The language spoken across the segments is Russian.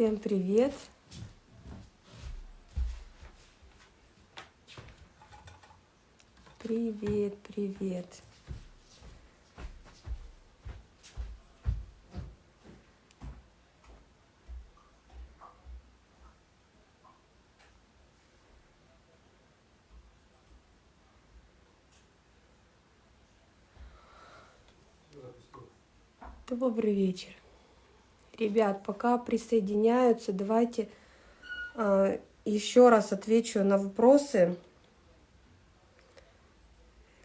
Всем привет! Привет, привет! Добрый вечер. Ребят, пока присоединяются, давайте э, еще раз отвечу на вопросы,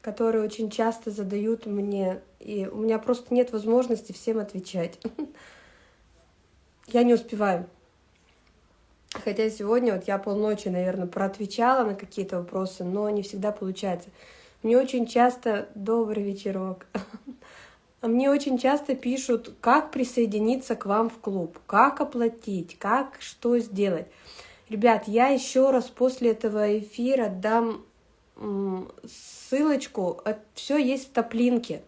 которые очень часто задают мне, и у меня просто нет возможности всем отвечать. Я не успеваю. Хотя сегодня вот я полночи, наверное, проотвечала на какие-то вопросы, но не всегда получается. Мне очень часто добрый вечерок. Мне очень часто пишут, как присоединиться к вам в клуб, как оплатить, как что сделать. Ребят, я еще раз после этого эфира дам ссылочку, все есть в топлинке.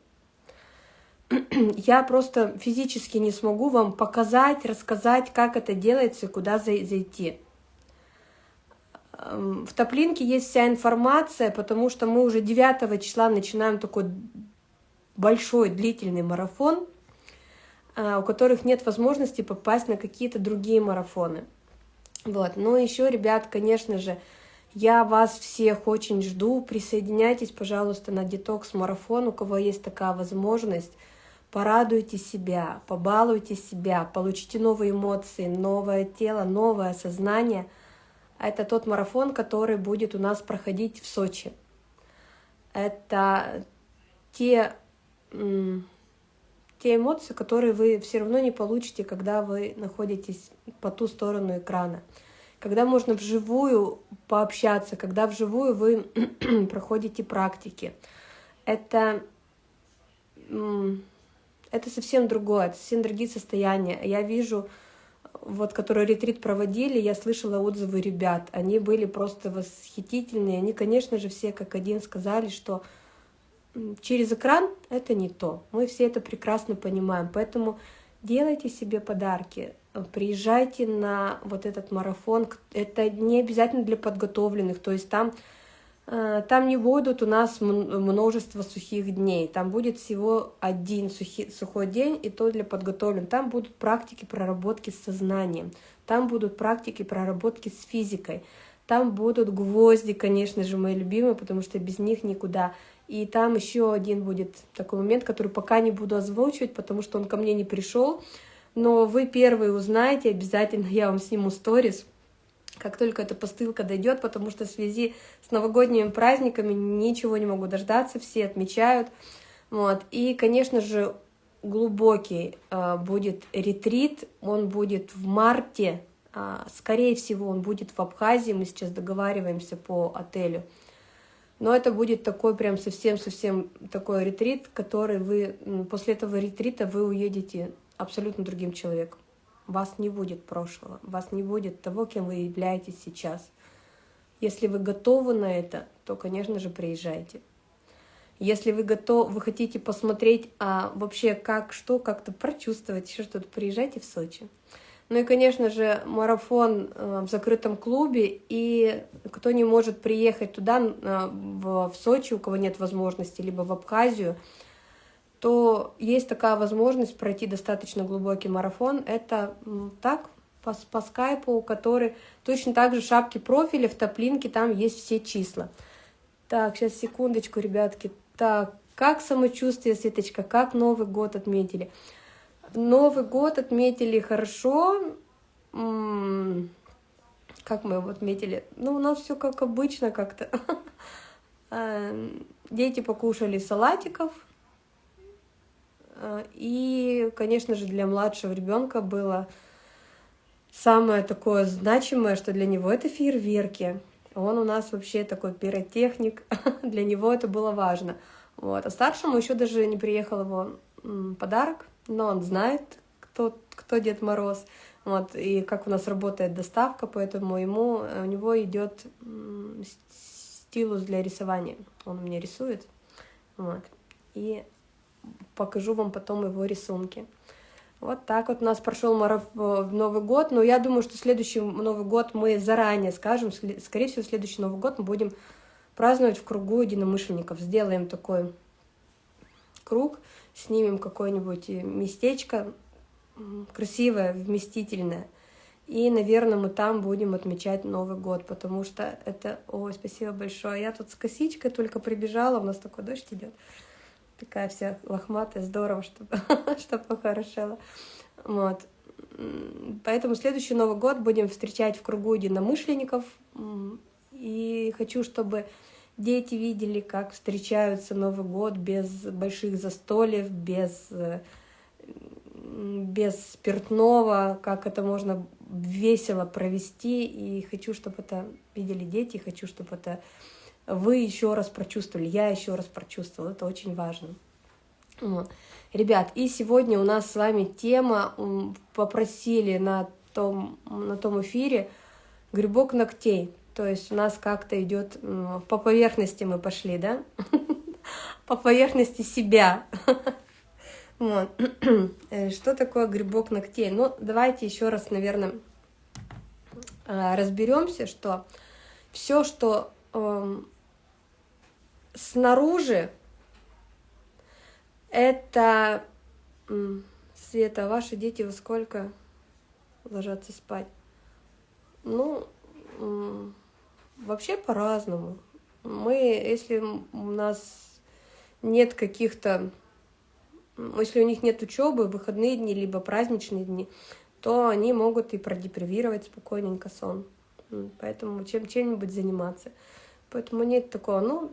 Я просто физически не смогу вам показать, рассказать, как это делается и куда зайти. В топлинке есть вся информация, потому что мы уже 9 числа начинаем такой большой длительный марафон, а, у которых нет возможности попасть на какие-то другие марафоны. Вот. Но еще, ребят, конечно же, я вас всех очень жду. Присоединяйтесь, пожалуйста, на детокс-марафон, у кого есть такая возможность. Порадуйте себя, побалуйте себя, получите новые эмоции, новое тело, новое сознание. Это тот марафон, который будет у нас проходить в Сочи. Это те те эмоции, которые вы все равно не получите, когда вы находитесь по ту сторону экрана. Когда можно вживую пообщаться, когда вживую вы проходите практики. Это, это совсем другое, это совсем другие состояния. Я вижу, вот, которые ретрит проводили, я слышала отзывы ребят. Они были просто восхитительные. Они, конечно же, все как один сказали, что через экран это не то. Мы все это прекрасно понимаем. Поэтому делайте себе подарки, приезжайте на вот этот марафон. Это не обязательно для подготовленных, то есть там, э, там не будут у нас множество сухих дней, там будет всего один сухий, сухой день, и то для подготовленных. Там будут практики проработки с сознанием, там будут практики проработки с физикой, там будут гвозди, конечно же, мои любимые, потому что без них никуда. И там еще один будет такой момент, который пока не буду озвучивать, потому что он ко мне не пришел. Но вы первые узнаете, обязательно я вам сниму сторис, как только эта посылка дойдет, потому что в связи с новогодними праздниками ничего не могу дождаться, все отмечают. Вот. И, конечно же, глубокий э, будет ретрит, он будет в марте, э, скорее всего, он будет в Абхазии, мы сейчас договариваемся по отелю. Но это будет такой прям совсем-совсем такой ретрит, который вы, после этого ретрита вы уедете абсолютно другим человеком. Вас не будет прошлого, вас не будет того, кем вы являетесь сейчас. Если вы готовы на это, то, конечно же, приезжайте. Если вы готовы, вы хотите посмотреть, а вообще как, что, как-то прочувствовать, еще что-то, приезжайте в Сочи. Ну и, конечно же, марафон э, в закрытом клубе, и кто не может приехать туда, э, в Сочи, у кого нет возможности, либо в Абхазию, то есть такая возможность пройти достаточно глубокий марафон. Это так, по, по скайпу, который точно так же шапки профиля, в топлинке там есть все числа. Так, сейчас секундочку, ребятки. Так, как самочувствие, Светочка, как Новый год отметили? Новый год отметили хорошо. Как мы его отметили? Ну, у нас все как обычно как-то. Э, дети покушали салатиков. Э, и, конечно же, для младшего ребенка было самое такое значимое, что для него это фейерверки. Он у нас вообще такой пиротехник, для него это было важно. Вот. А старшему еще даже не приехал его подарок, но он знает, кто, кто Дед Мороз, вот, и как у нас работает доставка, поэтому ему, у него идет стилус для рисования. Он меня рисует, вот, и покажу вам потом его рисунки. Вот так вот у нас прошел марафон, Новый год, но я думаю, что следующий Новый год мы заранее скажем, скорее всего, следующий Новый год мы будем праздновать в кругу единомышленников, сделаем такой круг, снимем какое-нибудь местечко красивое, вместительное, и, наверное, мы там будем отмечать Новый год, потому что это... Ой, спасибо большое. Я тут с косичкой только прибежала, у нас такой дождь идет. Такая вся лохматая, здорово, чтобы, чтобы похорошела. Вот. Поэтому следующий Новый год будем встречать в кругу единомышленников. И хочу, чтобы дети видели, как встречаются Новый год без больших застольев, без без спиртного, как это можно весело провести, и хочу, чтобы это видели дети, хочу, чтобы это вы еще раз прочувствовали, я еще раз прочувствовала, это очень важно. Ребят, и сегодня у нас с вами тема, попросили на том, на том эфире, грибок ногтей, то есть у нас как-то идет по поверхности мы пошли, да? По поверхности себя. Вот. Э, что такое грибок ногтей? Ну, давайте еще раз, наверное, э, разберемся, что все, что э, снаружи, это Света, ваши дети во сколько ложатся спать? Ну, вообще по-разному. Мы, если у нас нет каких-то если у них нет учебы, выходные дни, либо праздничные дни, то они могут и продепривировать спокойненько сон. Поэтому чем чем-нибудь заниматься. Поэтому нет такого, ну,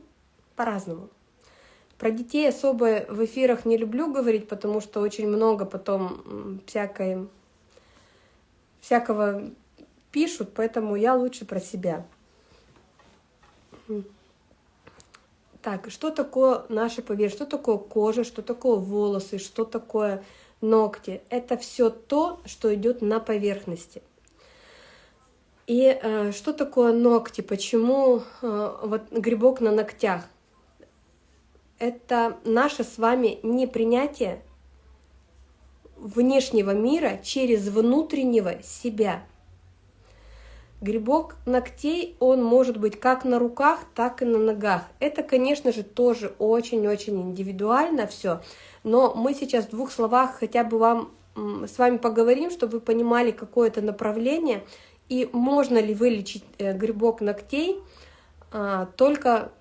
по-разному. Про детей особо в эфирах не люблю говорить, потому что очень много потом всякой, всякого пишут, поэтому я лучше про себя. Так, что такое наша поверхность, что такое кожа, что такое волосы, что такое ногти? Это все то, что идет на поверхности. И э, что такое ногти? Почему э, вот грибок на ногтях? Это наше с вами непринятие внешнего мира через внутреннего себя. Грибок ногтей, он может быть как на руках, так и на ногах. Это, конечно же, тоже очень-очень индивидуально все, но мы сейчас в двух словах хотя бы вам с вами поговорим, чтобы вы понимали какое-то направление, и можно ли вылечить э, грибок ногтей а, только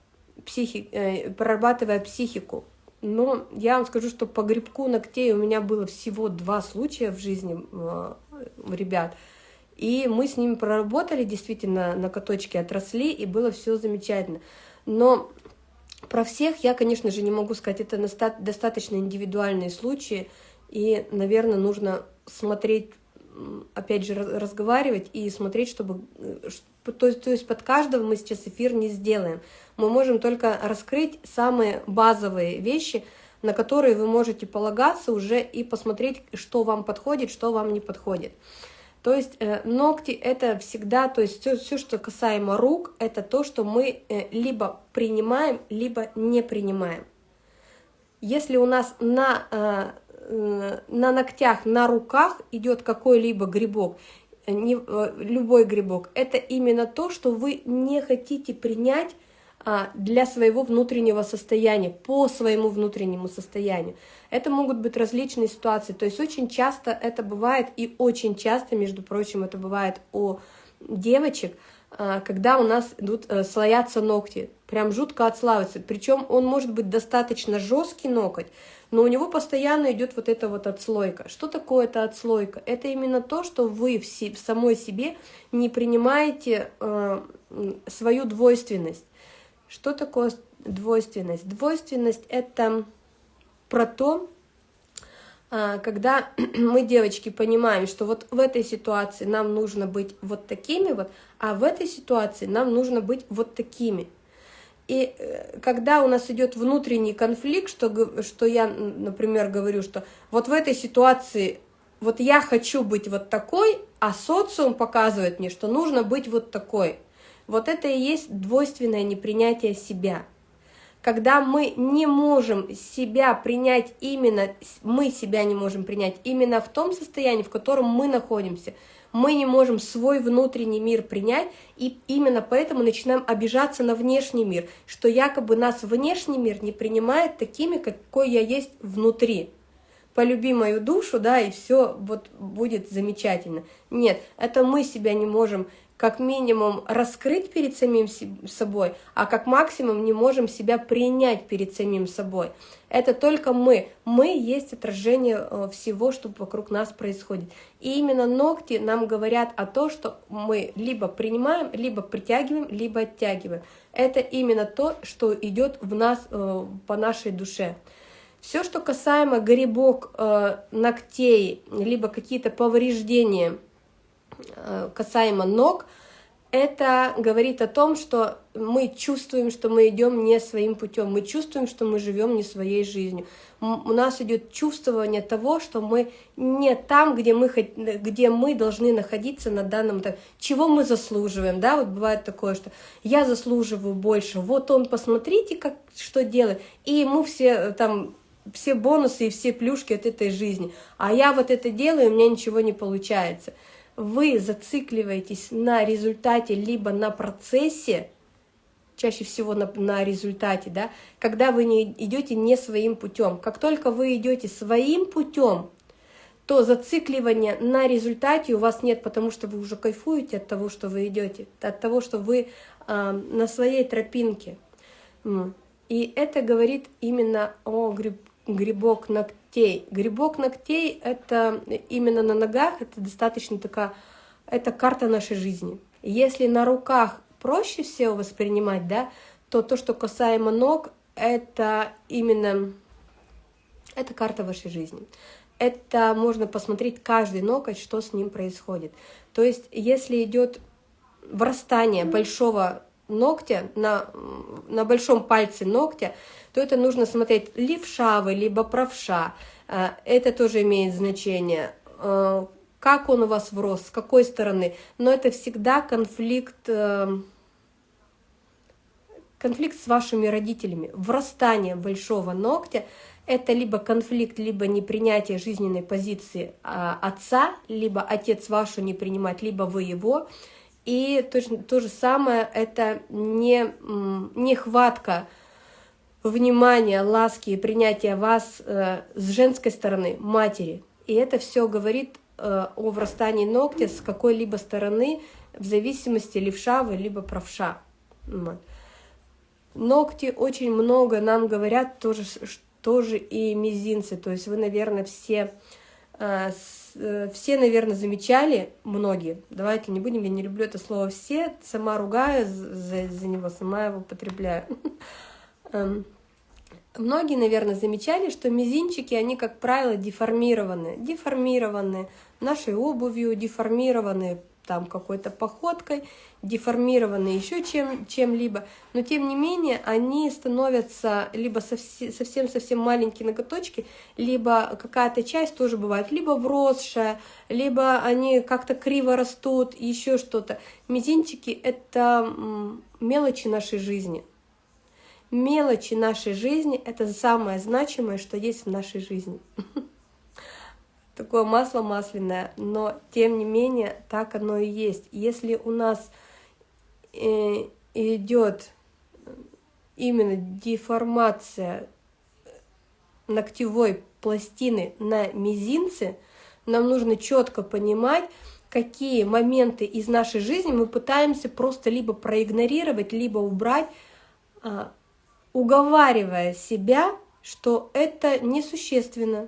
психи, э, прорабатывая психику. Но я вам скажу, что по грибку ногтей у меня было всего два случая в жизни э, ребят – и мы с ними проработали, действительно, накоточки отросли, и было все замечательно. Но про всех я, конечно же, не могу сказать, это достаточно индивидуальные случаи, и, наверное, нужно смотреть, опять же, разговаривать и смотреть, чтобы... Э, то есть под каждого мы сейчас эфир не сделаем. Мы можем только раскрыть самые базовые вещи, на которые вы можете полагаться уже и посмотреть, что вам подходит, что вам не подходит. То есть э, ногти это всегда, то есть все, что касаемо рук, это то, что мы э, либо принимаем, либо не принимаем. Если у нас на, э, на ногтях, на руках идет какой-либо грибок, не, любой грибок, это именно то, что вы не хотите принять для своего внутреннего состояния, по своему внутреннему состоянию. Это могут быть различные ситуации, то есть очень часто это бывает, и очень часто, между прочим, это бывает у девочек, а, когда у нас идут э, слоятся ногти, прям жутко отслаиваются. Причем он может быть достаточно жесткий ноготь, но у него постоянно идет вот эта вот отслойка. Что такое эта отслойка? Это именно то, что вы в, в самой себе не принимаете э, свою двойственность. Что такое двойственность? Двойственность – это про то, а, когда мы, девочки, понимаем, что вот в этой ситуации нам нужно быть вот такими вот, а в этой ситуации нам нужно быть вот такими. И э, когда у нас идет внутренний конфликт, что, что я, например, говорю, что вот в этой ситуации вот я хочу быть вот такой, а социум показывает мне, что нужно быть вот такой – вот это и есть двойственное непринятие себя. когда мы не можем себя принять именно, мы себя не можем принять именно в том состоянии, в котором мы находимся, мы не можем свой внутренний мир принять, и именно поэтому начинаем обижаться на внешний мир, что якобы нас внешний мир не принимает такими, какой я есть внутри. Полюби мою душу, да, и все вот будет замечательно. Нет, это мы себя не можем как минимум раскрыть перед самим собой, а как максимум не можем себя принять перед самим собой. Это только мы. Мы есть отражение э, всего, что вокруг нас происходит. И именно ногти нам говорят о том, что мы либо принимаем, либо притягиваем, либо оттягиваем. Это именно то, что идет в нас э, по нашей душе. Все, что касаемо грибок э, ногтей, либо какие-то повреждения, касаемо ног, это говорит о том, что мы чувствуем, что мы идем не своим путем, мы чувствуем, что мы живем не своей жизнью. У нас идет чувствование того, что мы не там, где мы, где мы должны находиться на данном этапе, чего мы заслуживаем, да, вот бывает такое, что я заслуживаю больше, вот он, посмотрите, как, что делает, и ему все э, там все бонусы и все плюшки от этой жизни, а я вот это делаю, у меня ничего не получается вы зацикливаетесь на результате, либо на процессе, чаще всего на, на результате, да, когда вы не идете не своим путем. Как только вы идете своим путем, то зацикливания на результате у вас нет, потому что вы уже кайфуете от того, что вы идете, от того, что вы э, на своей тропинке. И это говорит именно о гриб, грибок ногтей ногтей. Грибок ногтей — это именно на ногах, это достаточно такая, это карта нашей жизни. Если на руках проще всего воспринимать, да, то то, что касаемо ног, это именно, это карта вашей жизни. Это можно посмотреть каждый ноготь, что с ним происходит. То есть, если идет врастание большого ногтя на, на большом пальце ногтя, то это нужно смотреть левша вы, либо правша. А, это тоже имеет значение. А, как он у вас врос, с какой стороны. Но это всегда конфликт, э, конфликт с вашими родителями. Врастание большого ногтя – это либо конфликт, либо непринятие жизнненной позиции а, отца, либо отец вашу не принимать, либо вы его. И то, то же самое – это не, нехватка внимания, ласки и принятия вас э, с женской стороны, матери. И это все говорит э, о врастании ногтя с какой-либо стороны, в зависимости левша вы, либо правша. Вот. Ногти очень много нам говорят, тоже, тоже и мизинцы. То есть вы, наверное, все, э, э, все, наверное, замечали, многие, давайте не будем, я не люблю это слово «все», сама ругаю за, за него, сама его употребляю. Эм, Многие, наверное, замечали, что мизинчики, они, как правило, деформированы. Деформированы нашей обувью, деформированы там какой-то походкой, деформированы еще чем-либо. Чем Но, тем не менее, они становятся либо совсем-совсем маленькие ноготочки, либо какая-то часть тоже бывает, либо вросшая, либо они как-то криво растут, еще что-то. Мизинчики — это мелочи нашей жизни — мелочи нашей жизни — это самое значимое, что есть в нашей жизни. Такое масло масляное, но тем не менее так оно и есть. Если у нас э, идет именно деформация ногтевой пластины на мизинце, нам нужно четко понимать, какие моменты из нашей жизни мы пытаемся просто либо проигнорировать, либо убрать, а, уговаривая себя, что это несущественно,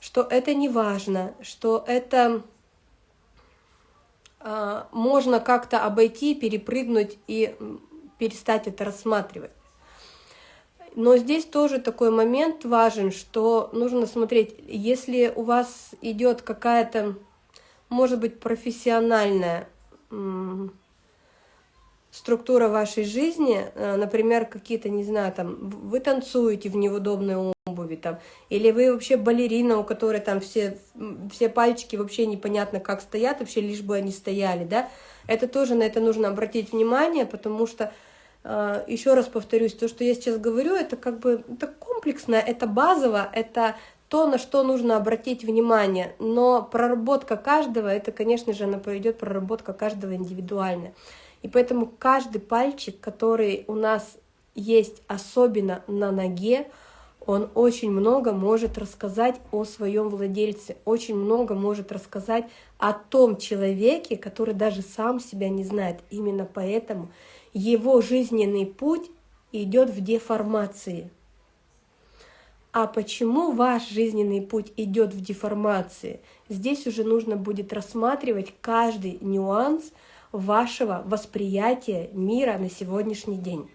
что это не важно, что это э, можно как-то обойти, перепрыгнуть и перестать это рассматривать. Но здесь тоже такой момент важен, что нужно смотреть, если у вас идет какая-то, может быть, профессиональная структура вашей жизни, э, например, какие-то, не знаю, там, вы танцуете в неудобной обуви, там, или вы вообще балерина, у которой там все, все пальчики вообще непонятно как стоят, вообще лишь бы они стояли, да, это тоже на это нужно обратить внимание, потому что э, еще раз повторюсь, то, что я сейчас говорю, это как бы это комплексно, это базово, это то, на что нужно обратить внимание. Но проработка каждого, это, конечно же, она поведет проработка каждого индивидуально. И поэтому каждый пальчик, который у нас есть, особенно на ноге, он очень много может рассказать о своем владельце, очень много может рассказать о том человеке, который даже сам себя не знает. Именно поэтому его жизненный путь идет в деформации. А почему ваш жизненный путь идет в деформации? Здесь уже нужно будет рассматривать каждый нюанс вашего восприятия мира на сегодняшний день.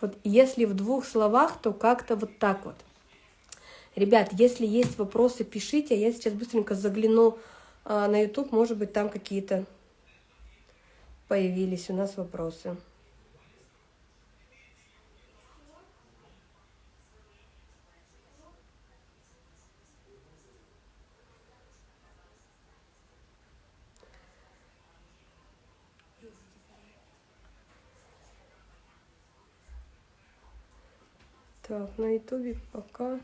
Вот если в двух словах, то как-то вот так вот. Ребят, если есть вопросы, пишите. Я сейчас быстренько загляну а, на YouTube. Может быть, там какие-то появились у нас вопросы. Так, на ютубе пока...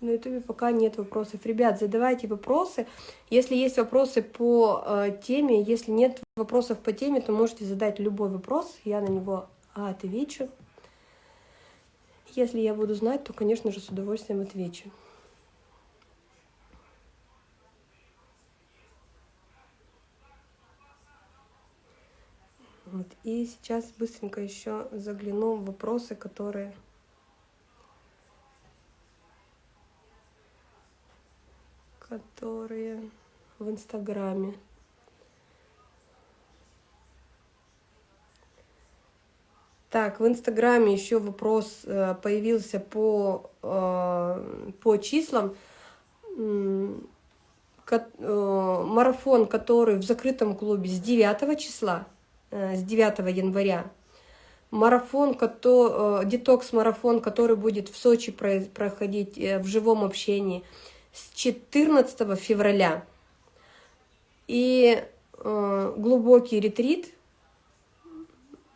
На ютубе пока нет вопросов. Ребят, задавайте вопросы. Если есть вопросы по э, теме, если нет вопросов по теме, то можете задать любой вопрос, я на него отвечу. Если я буду знать, то, конечно же, с удовольствием отвечу. Вот. И сейчас быстренько еще загляну в вопросы, которые... которые в Инстаграме. Так, в Инстаграме еще вопрос э, появился по, э, по числам. Э, марафон, который в закрытом клубе с 9 числа с 9 января. Марафон, э, детокс-марафон, который будет в Сочи проходить э, в живом общении с 14 февраля. И глубокий ретрит,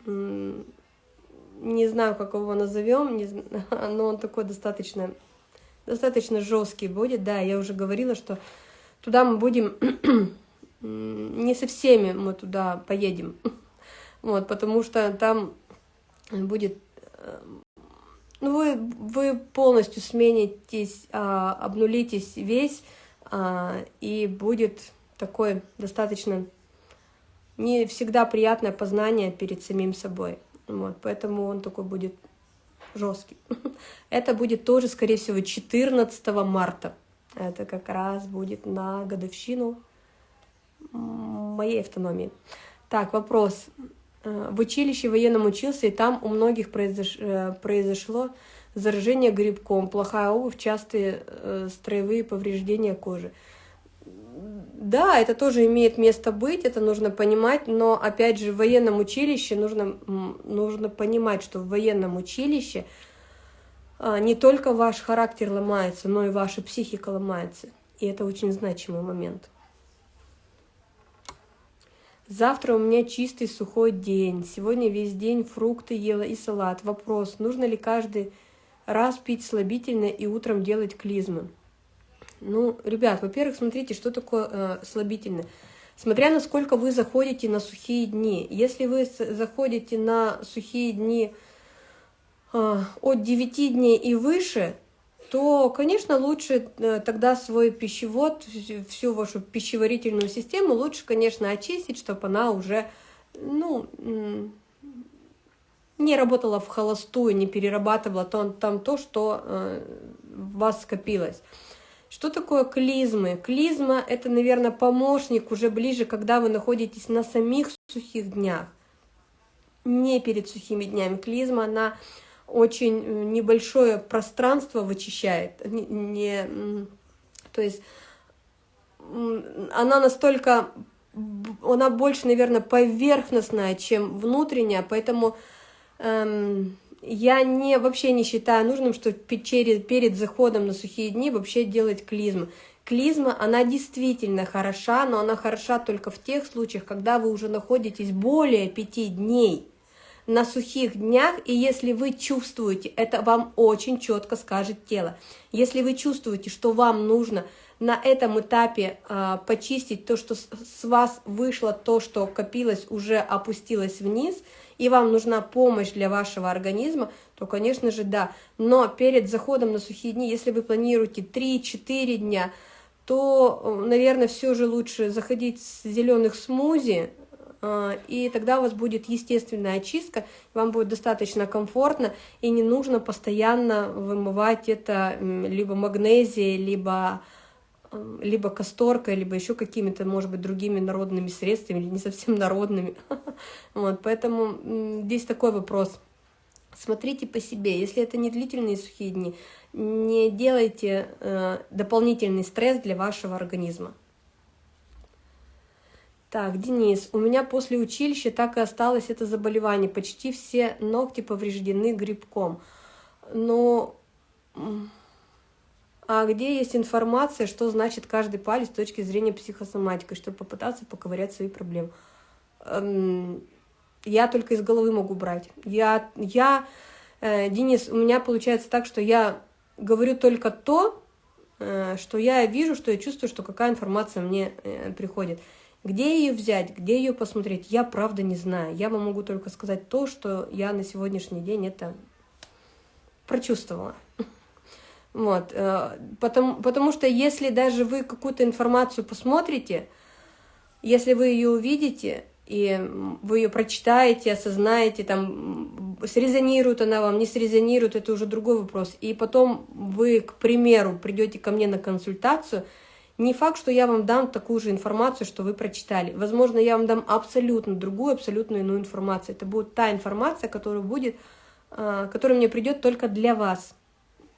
не знаю, как его назовем, но он такой достаточно, достаточно жесткий будет. Да, я уже говорила, что туда мы будем, не со всеми мы туда поедем. Вот, потому что там будет... Ну, вы, вы полностью сменитесь, а, обнулитесь весь, а, и будет такое достаточно не всегда приятное познание перед самим собой. Вот, поэтому он такой будет жесткий. Это будет тоже, скорее всего, 14 марта. Это как раз будет на годовщину моей автономии. Так, вопрос. Э, в училище военном учился, и там у многих произош... Э, произошло заражение грибком, плохая обувь, частые э, строевые повреждения кожи. Да, это тоже имеет место быть, это нужно понимать, но опять же в военном училище нужно, нужно понимать, что в военном училище не только ваш характер ломается, но и ваша психика ломается. И это очень значимый момент. Завтра у меня чистый сухой день. Сегодня весь день фрукты ела и салат. Вопрос, нужно ли каждый раз пить слабительное и утром делать клизмы? Ну, ребят, во-первых, смотрите, что такое э, слабительное. Смотря насколько вы заходите на сухие дни. Если вы заходите на сухие дни э, от 9 дней и выше, то, конечно, лучше э, тогда свой пищевод, всю вашу пищеварительную систему лучше, конечно, очистить, чтобы она уже, ну, не работала в холостую, не перерабатывала там, там то, что э, в вас скопилось. Что такое клизмы? Клизма – это, наверное, помощник уже ближе, когда вы находитесь на самих сухих днях, не перед сухими днями. Клизма, она очень э, небольшое пространство вычищает. Не, не, то есть она настолько, она больше, наверное, поверхностная, чем внутренняя, поэтому эм, я не, вообще не считаю нужным, что перед, перед заходом на сухие дни вообще делать клизму. Клизма, она действительно хороша, но она хороша только в тех случаях, когда вы уже находитесь более пяти дней на сухих днях, и если вы чувствуете, это вам очень четко скажет тело, если вы чувствуете, что вам нужно на этом этапе э, почистить то, что с, с вас вышло, то, что копилось, уже опустилось вниз, и вам нужна помощь для вашего организма, то, конечно же, да. Но перед заходом на сухие дни, если вы планируете 3-4 дня, то, наверное, все же лучше заходить с зеленых смузи, и тогда у вас будет естественная очистка, вам будет достаточно комфортно, и не нужно постоянно вымывать это либо магнезией, либо, либо касторкой, либо еще какими-то, может быть, другими народными средствами, или не совсем народными. Вот, поэтому здесь такой вопрос. Смотрите по себе, если это не длительные сухие дни, не делайте э, дополнительный стресс для вашего организма. Так, Денис, у меня после училища так и осталось это заболевание. Почти все ногти повреждены грибком. Но... А где есть информация, что значит каждый палец с точки зрения психосоматики, чтобы попытаться поковырять свои проблемы? Эм, я только из головы могу брать. Я, я э, Денис, у меня получается так, что я говорю только то, э, что я вижу, что я чувствую, что какая информация мне э, приходит. Где ее взять, где ее посмотреть, я правда не знаю. Я вам могу только сказать то, что я на сегодняшний день это прочувствовала. Вот, э, потому, потому что если даже вы какую-то информацию посмотрите, если вы ее увидите, и вы ее прочитаете, осознаете, там, срезонирует она вам, не срезонирует, это уже другой вопрос. И потом вы, к примеру, придете ко мне на консультацию – не факт, что я вам дам такую же информацию, что вы прочитали. Возможно, я вам дам абсолютно другую, абсолютно иную информацию. Это будет та информация, которая будет, а, которая мне придет только для вас,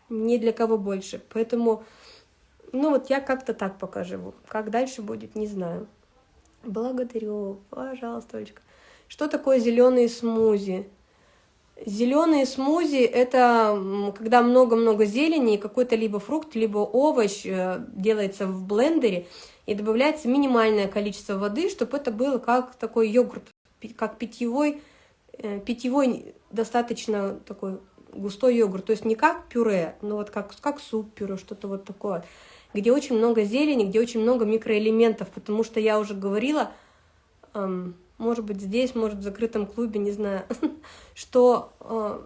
не для кого больше. Поэтому, ну вот я как-то так пока живу. Как дальше будет, не знаю. Благодарю, пожалуйста, Олечка. Что такое зеленые смузи? Зеленые смузи – это когда много-много зелени, какой-то либо фрукт, либо овощ э, делается в блендере, и добавляется минимальное количество воды, чтобы это было как такой йогурт, как питьевой, э, питьевой достаточно такой густой йогурт. То есть не как пюре, но вот как, как суп-пюре, что-то вот такое, где очень много зелени, где очень много микроэлементов, потому что я уже говорила, эм, может быть, здесь, может, в закрытом клубе, не знаю, что э,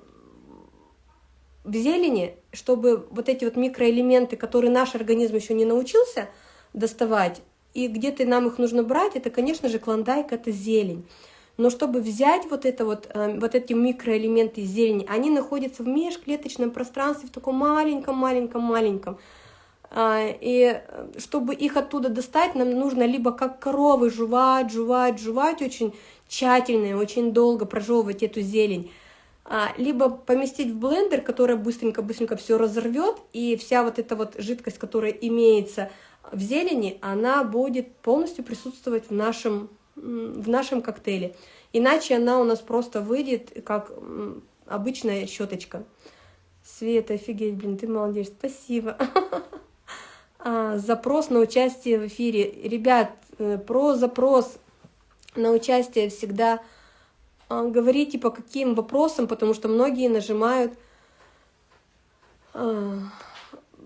в зелени, чтобы вот эти вот микроэлементы, которые наш организм еще не научился доставать, и где-то нам их нужно брать, это, конечно же, клондайк, это зелень. Но чтобы взять вот, это вот, э, вот эти микроэлементы из зелени, они находятся в межклеточном пространстве, в таком маленьком-маленьком-маленьком. А, и чтобы их оттуда достать, нам нужно либо как коровы жевать, жевать, жевать очень тщательно и очень долго прожевывать эту зелень, а, либо поместить в блендер, который быстренько-быстренько все разорвет, и вся вот эта вот жидкость, которая имеется в зелени, она будет полностью присутствовать в нашем, в нашем коктейле. Иначе она у нас просто выйдет как обычная щеточка. Света, офигеть, блин, ты молодец, спасибо. А, запрос на участие в эфире. Ребят, э, про запрос на участие всегда а, говорите по каким вопросам, потому что многие нажимают а,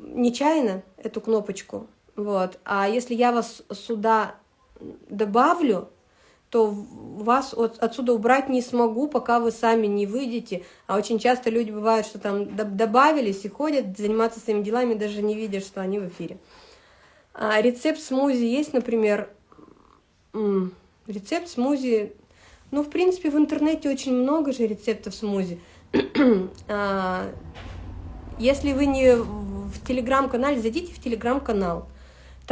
нечаянно эту кнопочку. Вот. А если я вас сюда добавлю, то вас от, отсюда убрать не смогу, пока вы сами не выйдете. А очень часто люди бывают, что там добавились и ходят заниматься своими делами, даже не видя, что они в эфире. А рецепт смузи есть, например, рецепт смузи, ну, в принципе, в интернете очень много же рецептов смузи. А, если вы не в телеграм-канале, зайдите в телеграм-канал.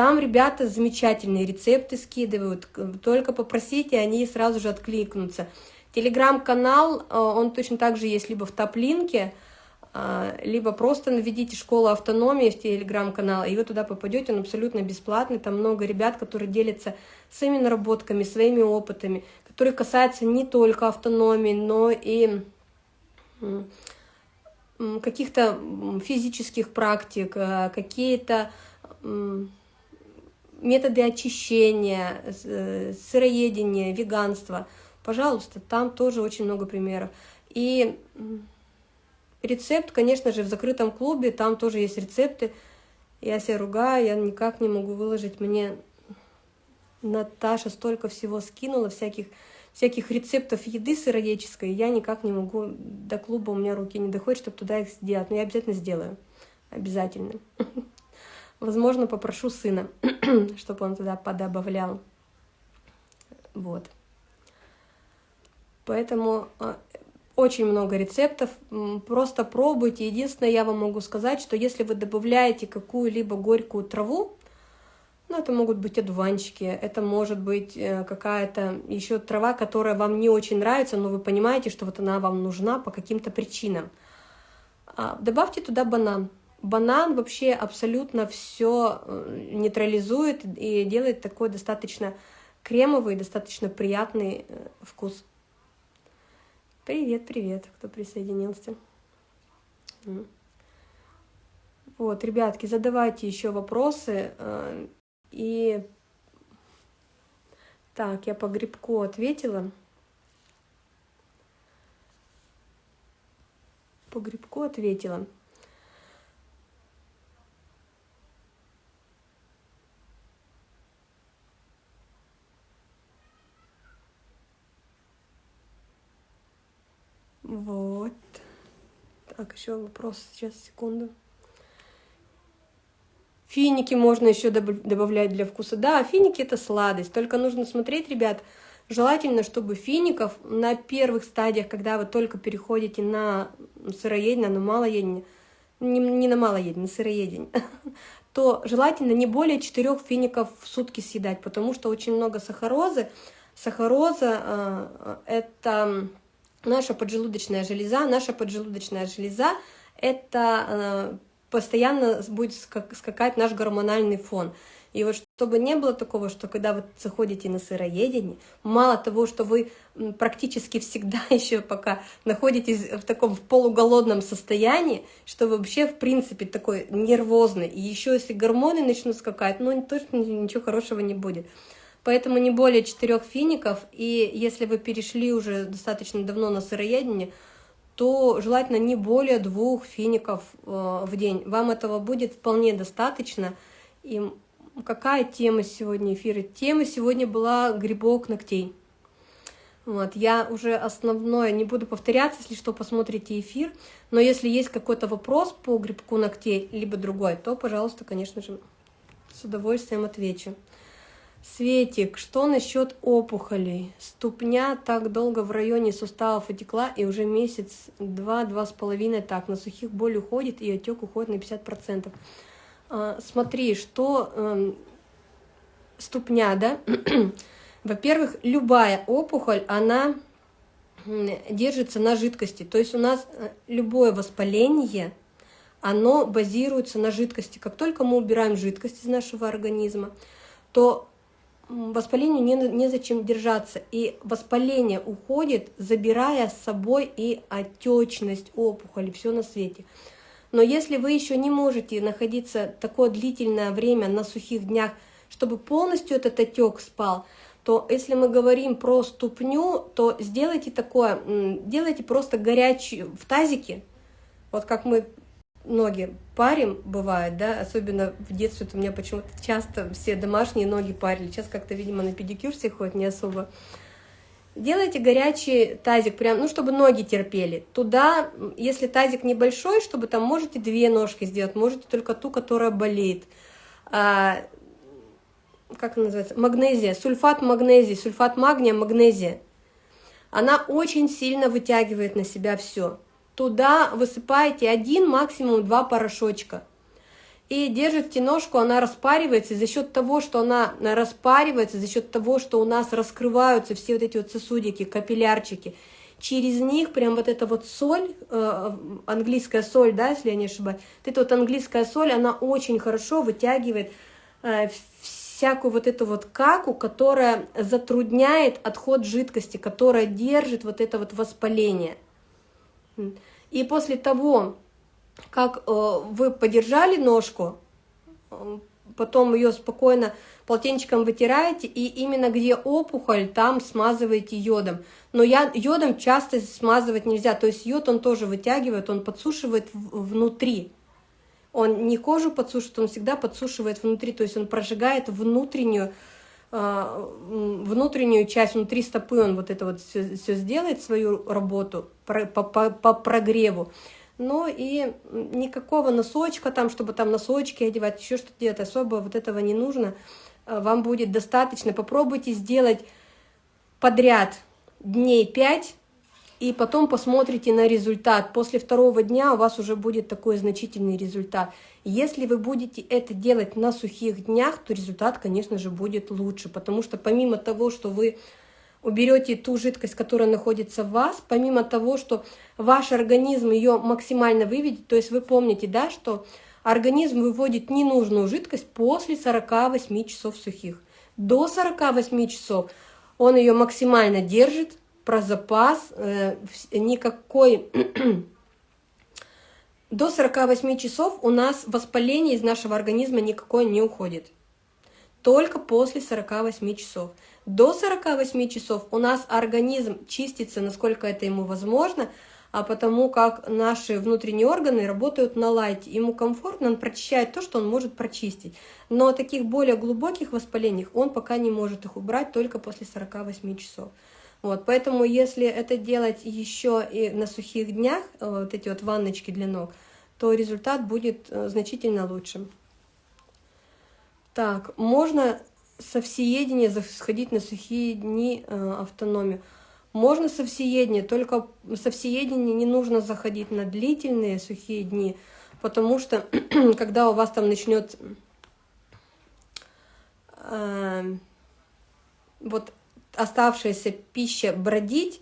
Там ребята замечательные рецепты скидывают, только попросите, они сразу же откликнутся. Телеграм-канал, э, он точно так же есть либо в топ-линке, а, либо просто наведите школу автономии в телеграм-канал, и вы туда попадете, он абсолютно бесплатный, там много ребят, которые делятся своими наработками, своими опытами, которые касаются не только автономии, но и каких-то физических практик, а, какие-то методы очищения, э, сыроедения, веганство, пожалуйста, там тоже очень много примеров. И рецепт, конечно же, в закрытом клубе, там тоже есть рецепты. Я себя ругаю, я никак не могу выложить. Мне Наташа столько всего скинула, всяких, всяких рецептов еды сыроедческой. Я никак не могу, до клуба у меня руки не доходят, чтобы туда их сделать. Но я обязательно сделаю. Обязательно. Возможно, попрошу сына, чтобы он туда подобавлял. Вот. Поэтому а, очень много рецептов, просто пробуйте. Единственное, я вам могу сказать, что если вы добавляете какую-либо горькую траву, ну, это могут быть одуванчики, это может быть э, какая-то еще трава, которая вам не очень нравится, но вы понимаете, что вот она вам нужна по каким-то причинам. А, добавьте туда банан. Банан вообще абсолютно все э, нейтрализует и делает такой достаточно кремовый, достаточно приятный э, вкус. Привет, привет, кто присоединился. Вот, ребятки, задавайте еще вопросы. Э, и так, я по грибку ответила. По грибку ответила. Вот. Так, еще вопрос. Сейчас, секунду. Финики можно еще добавлять для вкуса. Да, финики это сладость. Только нужно смотреть, ребят, желательно, чтобы фиников на первых стадиях, когда вы только переходите на сыроедение, на малоедение, не, не на малоедение, на сыроедение, то желательно не более 4 фиников в сутки съедать, потому что очень много сахарозы. Сахароза э, – это наша поджелудочная железа. Наша поджелудочная железа – это э, постоянно будет скакать наш гормональный фон. И вот чтобы не было такого, что когда вы заходите на сыроедение, мало того, что вы практически всегда еще пока находитесь в таком полуголодном состоянии, что вы вообще в принципе такой нервозный, и еще если гормоны начнут скакать, ну точно ничего хорошего не будет. Поэтому не более четырех фиников, и если вы перешли уже достаточно давно на сыроедение, то желательно не более двух фиников э, в день. Вам этого будет вполне достаточно. И какая тема сегодня эфира? Тема сегодня была грибок ногтей. Вот, я уже основное, не буду повторяться, если что, посмотрите эфир, но если есть какой-то вопрос по грибку ногтей, либо другой, то, пожалуйста, конечно же, с удовольствием отвечу. Светик, что насчет опухолей? Ступня так долго в районе суставов отекла, и уже месяц, два, два с половиной так. На сухих боль уходит, и отек уходит на 50%. А, смотри, что э, ступня, да? Во-первых, любая опухоль, она держится на жидкости. То есть у нас э, любое воспаление, оно базируется на жидкости. Как только мы убираем жидкость из нашего организма, то воспалению не, незачем держаться. И воспаление уходит, забирая с собой и отечность, опухоли, все на свете. Но если вы еще не можете находиться такое длительное время на сухих днях, чтобы полностью этот отек спал, то если мы говорим про ступню, то сделайте такое, делайте просто горячий в тазике, вот как мы ноги парим, бывает, да, особенно в детстве у меня почему-то часто все домашние ноги парили, сейчас как-то, видимо, на педикюр все ходят не особо. Делайте горячий тазик, прям, ну, чтобы ноги терпели. Туда, если тазик небольшой, чтобы там можете две ножки сделать, можете только ту, которая болеет. А, как она называется? Магнезия, сульфат магнезии, сульфат магния, магнезия. Она очень сильно вытягивает на себя все туда высыпаете один, максимум два порошочка. И держите ножку, она распаривается, и за счет того, что она распаривается, за счет того, что у нас раскрываются все вот эти вот сосудики, капиллярчики, через них прям вот эта вот соль, э, английская соль, да, если я не ошибаюсь, вот эта вот английская соль, она очень хорошо вытягивает э, всякую вот эту вот каку, которая затрудняет отход жидкости, которая держит вот это вот воспаление. И после того, как э, вы подержали ножку, э, потом ее спокойно полотенчиком вытираете, и именно где опухоль, там смазываете йодом. Но я, йодом часто смазывать нельзя, то есть йод он тоже вытягивает, он подсушивает внутри. Он не кожу подсушивает, он всегда подсушивает внутри, то есть он прожигает внутреннюю, внутреннюю часть, внутри стопы он вот это вот все, все сделает, свою работу по, по, по прогреву. Но и никакого носочка там, чтобы там носочки одевать, еще что-то делать, особо вот этого не нужно. А, вам будет достаточно. Попробуйте сделать подряд дней 5, и потом посмотрите на результат. После второго дня у вас уже будет такой значительный результат. Если вы будете это делать на сухих днях, то результат, конечно же, будет лучше, потому что помимо того, что вы уберете ту жидкость, которая находится в вас, помимо того, что ваш организм ее максимально выведет, то есть вы помните, да, что организм выводит ненужную жидкость после 48 часов сухих. До 48 часов он ее максимально держит, про запас, э, никакой... До 48 часов у нас воспаление из нашего организма никакое не уходит. Только после 48 часов. До 48 часов у нас организм чистится, насколько это ему возможно, а потому как наши внутренние органы работают на лайте. Ему комфортно, он прочищает то, что он может прочистить. Но таких более глубоких воспалений он пока не может их убрать только после 48 часов. Вот, поэтому если это делать еще и на сухих днях, э, вот эти вот ванночки для ног, то результат будет э, значительно лучше. Так, можно со всеедения сходить на сухие дни э, автономию. Можно со всеедения, только со всеедения не нужно заходить на длительные сухие дни, потому что когда у вас там начнет э, вот оставшаяся пища бродить,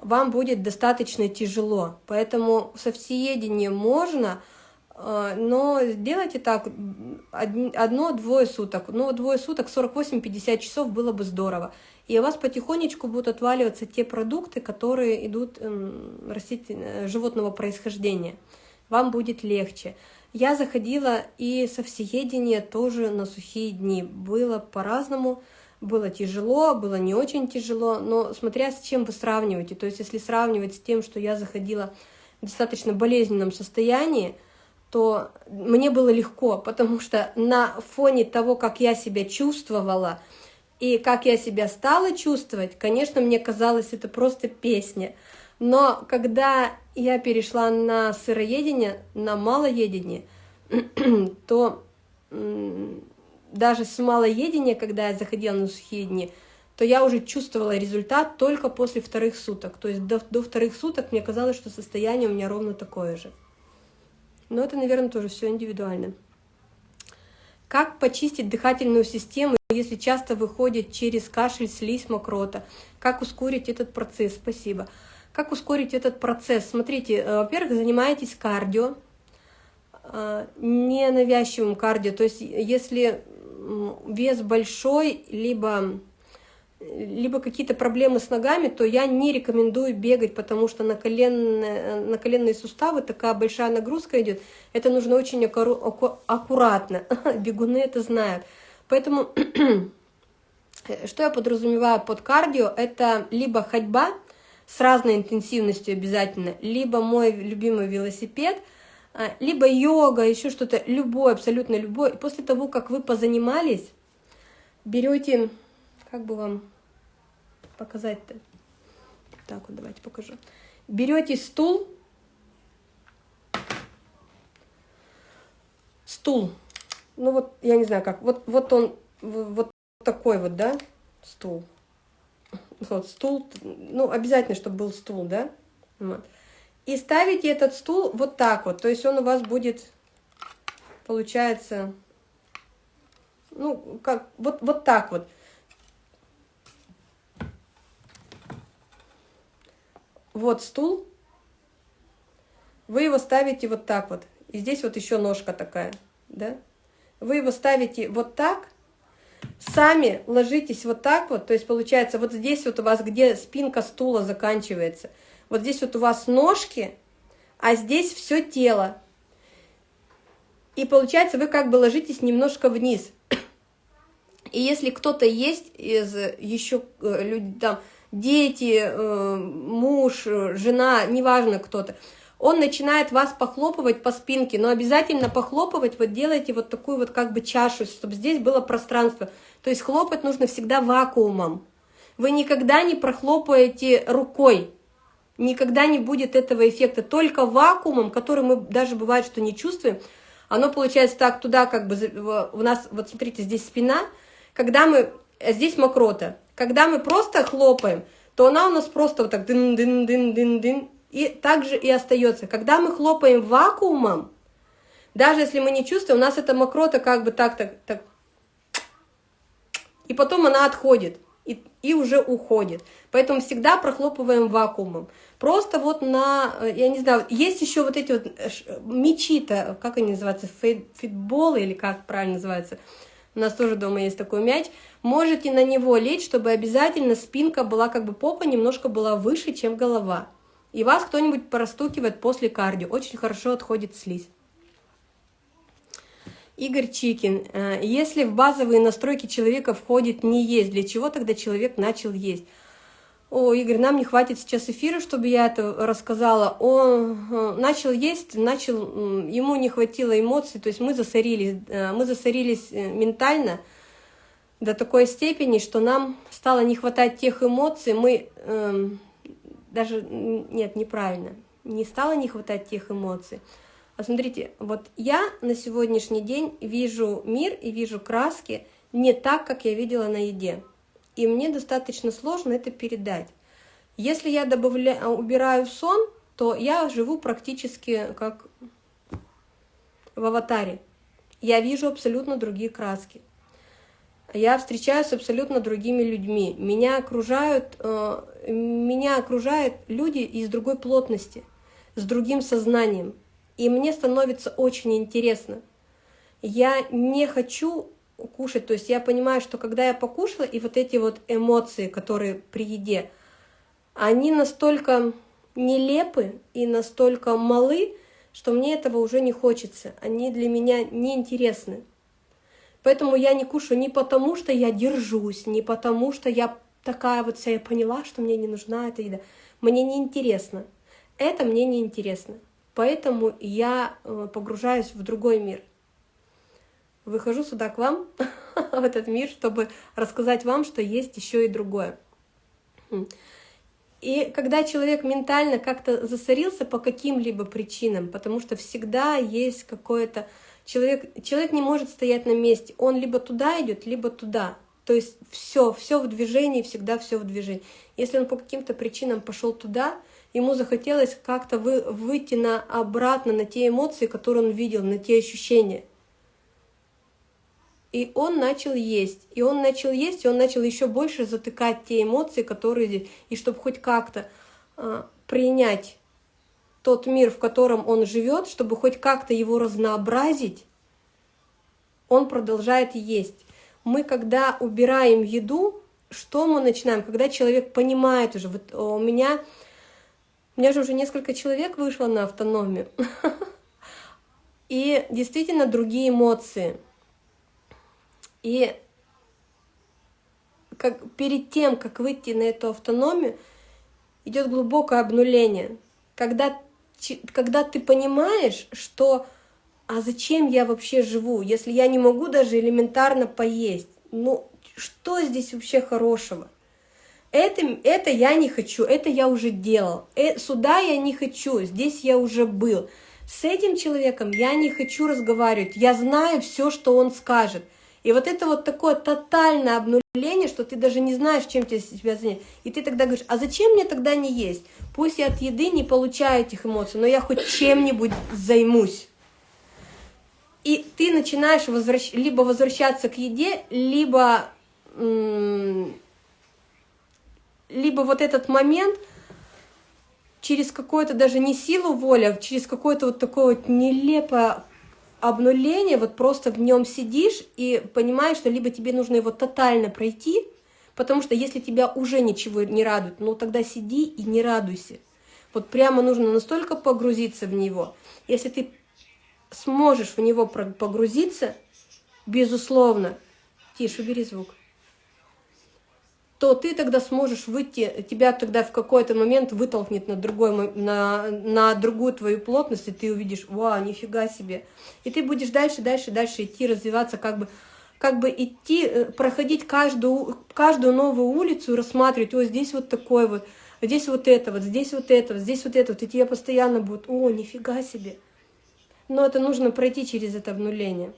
вам будет достаточно тяжело. Поэтому со всеедением можно, э, но сделайте так одно-двое суток. Ну, двое суток, 48-50 часов было бы здорово. И у вас потихонечку будут отваливаться те продукты, которые идут эм, растительного, животного происхождения. Вам будет легче. Я заходила и со всеедения тоже на сухие дни. Было по-разному. Было тяжело, было не очень тяжело, но смотря с чем вы сравниваете. То есть если сравнивать с тем, что я заходила в достаточно болезненном состоянии, то мне было легко, потому что на фоне того, как я себя чувствовала и как я себя стала чувствовать, конечно, мне казалось, это просто песня. Но когда я перешла на сыроедение, на малоедение, то даже с малоедения, когда я заходила на сухие дни, то я уже чувствовала результат только после вторых суток. То есть до, до вторых суток мне казалось, что состояние у меня ровно такое же. Но это, наверное, тоже все индивидуально. Как почистить дыхательную систему, если часто выходит через кашель, слизь, мокрота? Как ускорить этот процесс? Спасибо. Как ускорить этот процесс? Смотрите, э, во-первых, занимаетесь кардио, э, ненавязчивым кардио. То есть если вес большой, либо, либо какие-то проблемы с ногами, то я не рекомендую бегать, потому что на, коленные, на коленные суставы такая большая нагрузка идет. Это нужно очень аккуратно. Бегуны это знают. Поэтому, что я подразумеваю под кардио, это либо ходьба с разной интенсивностью обязательно, либо мой любимый велосипед – либо йога, еще что-то, любой, абсолютно любой. И после того, как вы позанимались, берете, как бы вам показать-то? Так вот, давайте покажу. Берете стул, стул, ну вот, я не знаю как, вот, вот он, вот такой вот, да, стул. Вот стул, ну, обязательно, чтобы был стул, да, вот. И ставите этот стул вот так вот. То есть он у вас будет, получается, ну, как, вот, вот так вот. Вот стул. Вы его ставите вот так вот. И здесь вот еще ножка такая, да? Вы его ставите вот так, сами ложитесь вот так вот, то есть получается вот здесь вот у вас, где спинка стула заканчивается – вот здесь вот у вас ножки, а здесь все тело. И получается, вы как бы ложитесь немножко вниз. И если кто-то есть из еще э, людей, там, дети, э, муж, жена, неважно кто-то, он начинает вас похлопывать по спинке, но обязательно похлопывать, вот делайте вот такую вот как бы чашу, чтобы здесь было пространство. То есть хлопать нужно всегда вакуумом. Вы никогда не прохлопаете рукой, никогда не будет этого эффекта. Только вакуумом, который мы даже бывает, что не чувствуем, оно получается так туда, как бы у нас, вот смотрите, здесь спина, когда мы, здесь мокрота, когда мы просто хлопаем, то она у нас просто вот так дын-дын-дын-дын-дын, и также и остается. Когда мы хлопаем вакуумом, даже если мы не чувствуем, у нас эта мокрота как бы так, так, так, и потом она отходит и, уже уходит. Поэтому всегда прохлопываем вакуумом. Просто вот на, э, я не знаю, есть еще вот эти вот э, мечи-то, как они называются, фитболы или как правильно называется, у нас тоже дома есть такой мяч, можете на него лечь, чтобы обязательно спинка была, как бы попа немножко была выше, чем голова. И вас кто-нибудь простукивает после кардио, очень хорошо отходит слизь. Игорь Чикин, э, если в базовые настройки человека входит не есть, для чего тогда человек начал есть? О, Игорь, нам не хватит сейчас эфира, чтобы я это рассказала. Он э, начал есть, начал, ему не хватило эмоций, то есть мы засорились, э, мы засорились ментально до такой степени, что нам стало не хватать тех эмоций, мы э, даже, нет, неправильно, не стало не хватать тех эмоций, смотрите, вот я на сегодняшний день вижу мир и вижу краски не так, как я видела на еде. И мне достаточно сложно это передать. Если я добавляю, убираю сон, то я живу практически как в аватаре. Я вижу абсолютно другие краски. Я встречаюсь с абсолютно другими людьми. Меня окружают, э, меня окружают люди из другой плотности, с другим сознанием. И мне становится очень интересно. Я не хочу кушать, то есть я понимаю, что когда я покушала, и вот эти вот эмоции, которые при еде, они настолько нелепы и настолько малы, что мне этого уже не хочется. Они для меня неинтересны. Поэтому я не кушаю не потому, что я держусь, не потому, что я такая вот вся, я поняла, что мне не нужна эта еда. Мне не интересно. Это мне не интересно. Поэтому я э, погружаюсь в другой мир. Выхожу сюда к вам, в этот мир, чтобы рассказать вам, что есть еще и другое. И когда человек ментально как-то засорился по каким-либо причинам, потому что всегда есть какое-то... Человек, человек не может стоять на месте, он либо туда идет, либо туда. То есть все, все в движении, всегда все в движении. Если он по каким-то причинам пошел туда, ему захотелось как-то вы, выйти на, обратно на те эмоции, которые он видел, на те ощущения. И он начал есть. И он начал есть, и он начал еще больше затыкать те эмоции, которые... И чтобы хоть как-то э, принять тот мир, в котором он живет, чтобы хоть как-то его разнообразить, он продолжает есть. Мы, когда убираем еду, что мы начинаем? Когда человек понимает уже, вот у меня меня же уже несколько человек вышло на автономию. И действительно другие эмоции. И как, перед тем, как выйти на эту автономию, идет глубокое обнуление. Когда, когда ты понимаешь, что а зачем я вообще живу, если я не могу даже элементарно поесть? Ну, что здесь вообще хорошего? Это, это я не хочу, это я уже делал. Э, сюда я не хочу, здесь я уже был. С этим человеком я не хочу разговаривать, я знаю все, что он скажет. И вот это вот такое тотальное обнуление, что ты даже не знаешь, чем тебе себя занять. И ты тогда говоришь, а зачем мне тогда не есть? Пусть я от еды не получаю этих эмоций, но я хоть чем-нибудь займусь. И ты начинаешь возвращ... либо возвращаться к еде, либо либо вот этот момент через какое-то даже не силу воли, а через какое-то вот такое вот нелепое обнуление, вот просто в нем сидишь и понимаешь, что либо тебе нужно его тотально пройти, потому что если тебя уже ничего не радует, ну тогда сиди и не радуйся. Вот прямо нужно настолько погрузиться в него. Если ты сможешь в него погрузиться, безусловно, тише, убери звук, то ты тогда сможешь выйти, тебя тогда в какой-то момент вытолкнет на, другой, на, на другую твою плотность, и ты увидишь, вау, нифига себе. И ты будешь дальше, дальше, дальше идти, развиваться, как бы, как бы идти, э, проходить каждую, каждую новую улицу рассматривать, о, здесь вот такой вот, здесь вот это вот, здесь вот это вот, здесь вот это вот, и тебе постоянно будет, о, нифига себе. Но это нужно пройти через это обнуление.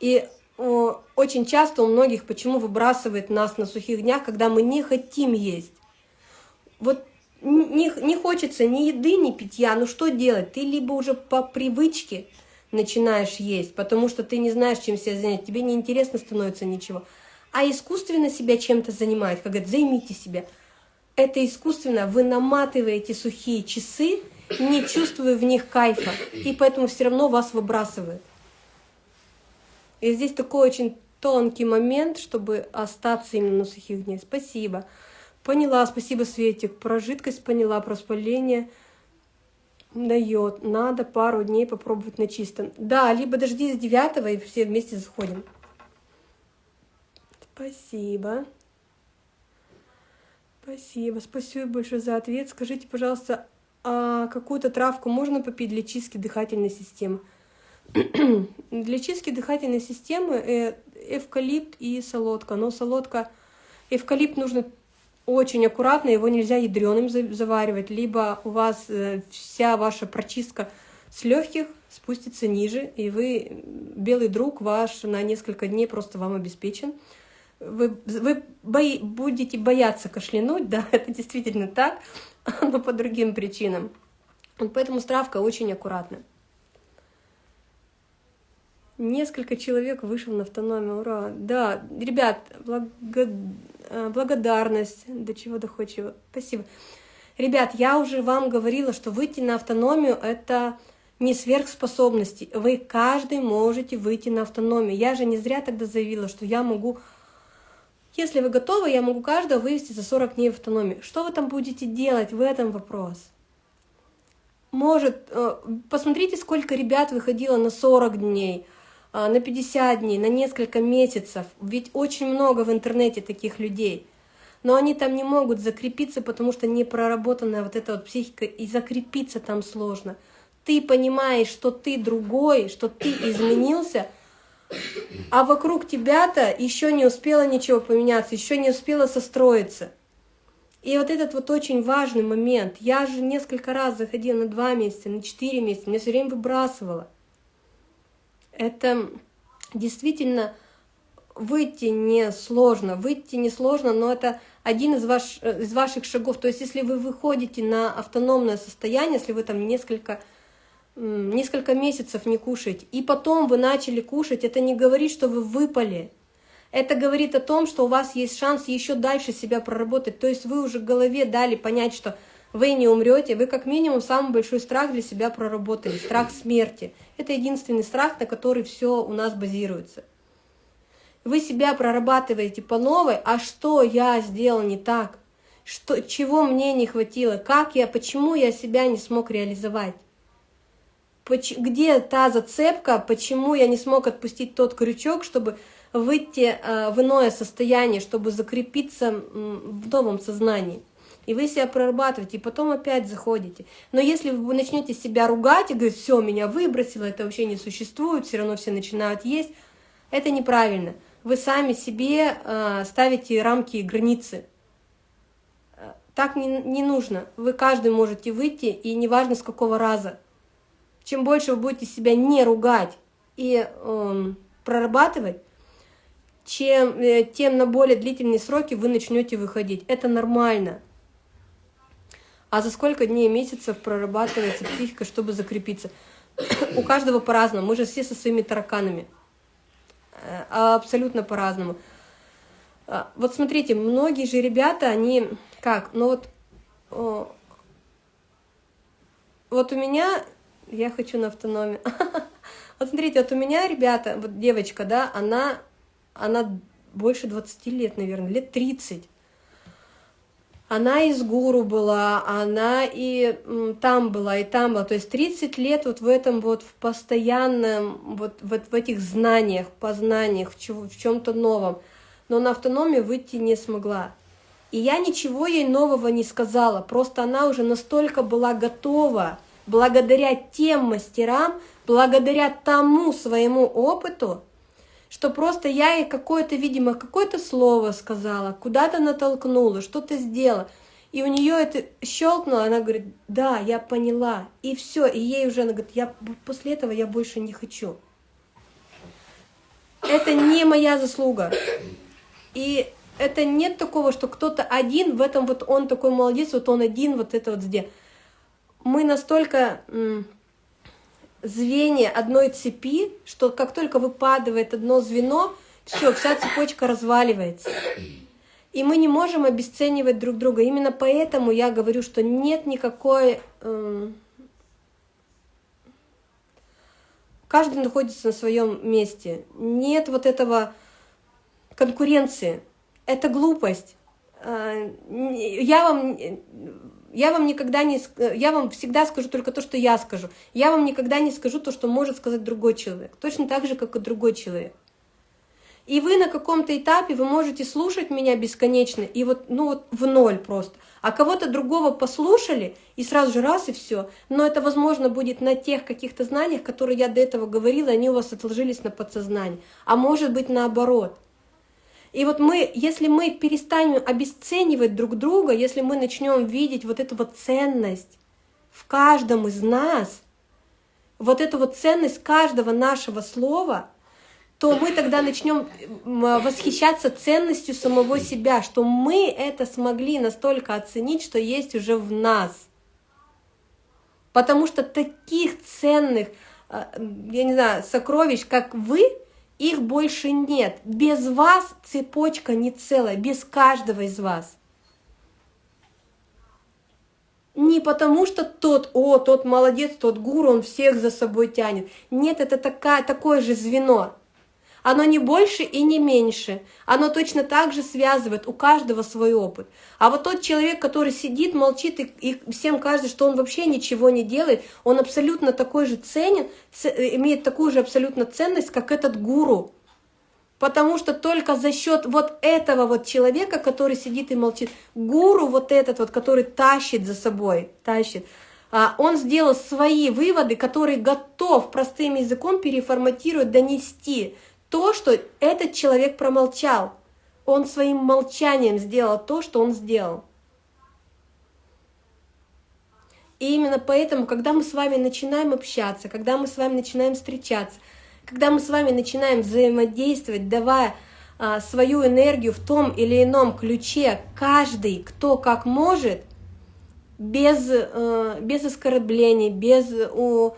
И очень часто у многих почему выбрасывает нас на сухих днях, когда мы не хотим есть. Вот не, не хочется ни еды, ни питья, ну что делать? Ты либо уже по привычке начинаешь есть, потому что ты не знаешь, чем себя занять, тебе неинтересно становится ничего. А искусственно себя чем-то занимает, как говорят, займите себя. Это искусственно, вы наматываете сухие часы, не чувствуя в них кайфа, и поэтому все равно вас выбрасывает. И здесь такой очень тонкий момент, чтобы остаться именно на сухих днях. Спасибо. Поняла, спасибо, Светик. Про жидкость поняла, про спаление дает. Надо пару дней попробовать на чистом. Да, либо дожди с девятого, и все вместе заходим. Спасибо. Спасибо. Спасибо большое за ответ. Скажите, пожалуйста, а какую-то травку можно попить для чистки дыхательной системы? Для чистки дыхательной системы э, эвкалипт и солодка. Но солодка, эвкалипт нужно очень аккуратно, его нельзя ядреным заваривать, либо у вас э, вся ваша прочистка с легких спустится ниже, и вы, белый друг ваш на несколько дней просто вам обеспечен. Вы, вы бои, будете бояться кашлянуть, да, это действительно так, но по другим причинам. Поэтому стравка очень аккуратная. Несколько человек вышел на автономию, ура. Да, ребят, благо... Э, благодарность, до чего доходчиво, спасибо. Ребят, я уже вам говорила, что выйти на автономию – это не сверхспособности. Вы каждый можете выйти на автономию. Я же не зря тогда заявила, что я могу, если вы готовы, я могу каждого вывести за 40 дней в автономию. Что вы там будете делать, в этом вопрос. Может, э, посмотрите, сколько ребят выходило на 40 дней – на 50 дней, на несколько месяцев. Ведь очень много в интернете таких людей. Но они там не могут закрепиться, потому что не проработанная вот эта вот психика, и закрепиться там сложно. Ты понимаешь, что ты другой, что ты изменился, а вокруг тебя-то еще не успело ничего поменяться, еще не успело состроиться. И вот этот вот очень важный момент. Я же несколько раз заходила на два месяца, на четыре месяца, меня все время выбрасывало это действительно выйти не сложно, выйти не сложно, но это один из, ваш, из ваших шагов. То есть если вы выходите на автономное состояние, если вы там несколько, несколько месяцев не кушаете, и потом вы начали кушать, это не говорит, что вы выпали. Это говорит о том, что у вас есть шанс еще дальше себя проработать. То есть вы уже в голове дали понять, что вы не умрете, вы как минимум самый большой страх для себя проработали, страх смерти. Это единственный страх, на который все у нас базируется. Вы себя прорабатываете по новой, а что я сделал не так? Что, чего мне не хватило? Как я, почему я себя не смог реализовать? Где та зацепка, почему я не смог отпустить тот крючок, чтобы выйти э, в иное состояние, чтобы закрепиться в новом сознании? И вы себя прорабатываете, и потом опять заходите. Но если вы начнете себя ругать и говорить, все, меня выбросило, это вообще не существует, все равно все начинают есть, это неправильно. Вы сами себе э, ставите рамки и границы. Так не, не нужно. Вы каждый можете выйти, и неважно с какого раза. Чем больше вы будете себя не ругать и э, прорабатывать, чем, э, тем на более длительные сроки вы начнете выходить. Это нормально. А за сколько дней месяцев прорабатывается психика, чтобы закрепиться? У каждого по-разному. Мы же все со своими тараканами. Э, абсолютно по-разному. Э, вот смотрите, многие же ребята, они как? Ну вот, вот у меня, я хочу на автономию. Вот смотрите, вот у меня, ребята, вот девочка, да, она, она больше 20 лет, наверное, лет 30 Она из гуру была, она и там была, и там была. То есть 30 лет вот в этом вот в постоянном, вот, вот в этих знаниях, познаниях, в, в чем-то новом. Но на автономию выйти не смогла. И я ничего ей нового не сказала, просто она уже настолько была готова, благодаря тем мастерам, благодаря тому своему опыту, что просто я ей какое-то, видимо, какое-то слово сказала, куда-то натолкнула, что-то сделала. И у нее это щелкнуло, она говорит, да, я поняла. И все, и ей уже, она говорит, я после этого я больше не хочу. Это не моя заслуга. И это нет такого, что кто-то один, в этом вот он такой молодец, вот он один, вот это вот сделал. Мы настолько звенья одной цепи, что как только выпадает одно звено, все, вся цепочка разваливается. И мы не можем обесценивать друг друга. Именно поэтому я говорю, что нет никакой... Э, каждый находится на своем месте. Нет вот этого конкуренции. Это глупость. Э, я вам я вам никогда не, я вам всегда скажу только то, что я скажу. Я вам никогда не скажу то, что может сказать другой человек. Точно так же, как и другой человек. И вы на каком-то этапе, вы можете слушать меня бесконечно, и вот, ну вот в ноль просто. А кого-то другого послушали, и сразу же раз, и все. Но это, возможно, будет на тех каких-то знаниях, которые я до этого говорила, они у вас отложились на подсознании. А может быть наоборот – и вот мы, если мы перестанем обесценивать друг друга, если мы начнем видеть вот эту вот ценность в каждом из нас, вот эту вот ценность каждого нашего слова, то мы тогда начнем восхищаться ценностью самого себя, что мы это смогли настолько оценить, что есть уже в нас. Потому что таких ценных, э, я не знаю, сокровищ, как вы, их больше нет. Без вас цепочка не целая, без каждого из вас. Не потому что тот, о, тот молодец, тот гуру, он всех за собой тянет. Нет, это такая, такое же звено. Оно не больше и не меньше. Оно точно так же связывает, у каждого свой опыт. А вот тот человек, который сидит, молчит, и, и всем кажется, что он вообще ничего не делает, он абсолютно такой же ценен, имеет такую же абсолютно ценность, как этот гуру. Потому что только за счет вот этого вот человека, который сидит и молчит, гуру вот этот вот, который тащит за собой, тащит, а, он сделал свои выводы, которые готов простым языком переформатировать, донести то, что этот человек промолчал. Он своим молчанием сделал то, что он сделал. И именно поэтому, когда мы с вами начинаем общаться, когда мы с вами начинаем встречаться, когда мы с вами начинаем взаимодействовать, давая а, свою энергию в том или ином ключе, каждый, кто как может, без, а, без оскорблений, без у,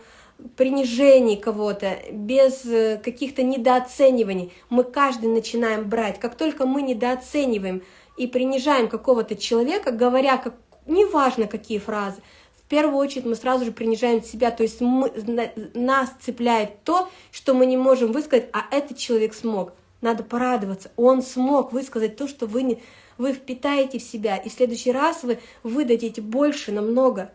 принижений кого-то, без э, каких-то недооцениваний. Мы каждый начинаем брать. Как только мы недооцениваем и принижаем какого-то человека, говоря, как, неважно какие фразы, в первую очередь мы сразу же принижаем себя, то есть мы, нас цепляет то, что мы не можем высказать, а этот человек смог. Надо порадоваться, он смог высказать то, что вы, не, вы впитаете в себя, и в следующий раз вы выдадите больше намного,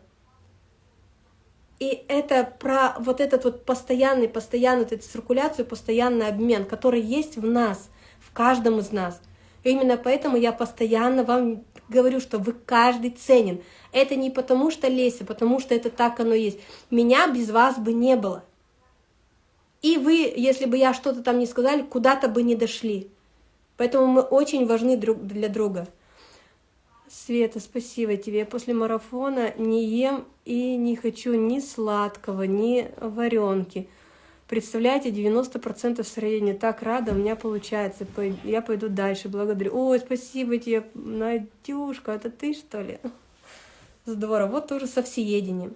и это про вот этот вот постоянный, постоянную вот эту циркуляцию, постоянный обмен, который есть в нас, в каждом из нас. И именно поэтому я постоянно вам говорю, что вы каждый ценен. Это не потому что Леся, потому что это так оно есть. Меня без вас бы не было. И вы, если бы я что-то там не сказали, куда-то бы не дошли. Поэтому мы очень важны друг для друга. Света, спасибо тебе. Я после марафона не ем и не хочу ни сладкого, ни варенки. Представляете, 90% сыроедения. Так рада, у меня получается. Я пойду дальше. Благодарю. Ой, спасибо тебе, Надюшка. Это ты, что ли? Здорово. Вот тоже со всеедением.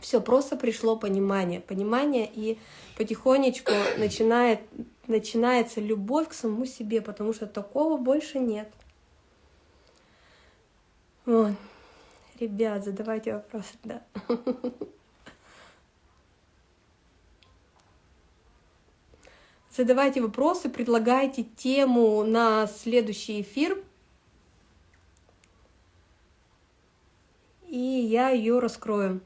Все, просто пришло понимание. Понимание, и потихонечку начинает, начинается любовь к самому себе, потому что такого больше нет. Вот. Ребят, задавайте вопросы, да. Задавайте вопросы, предлагайте тему на следующий эфир. я ее раскрою.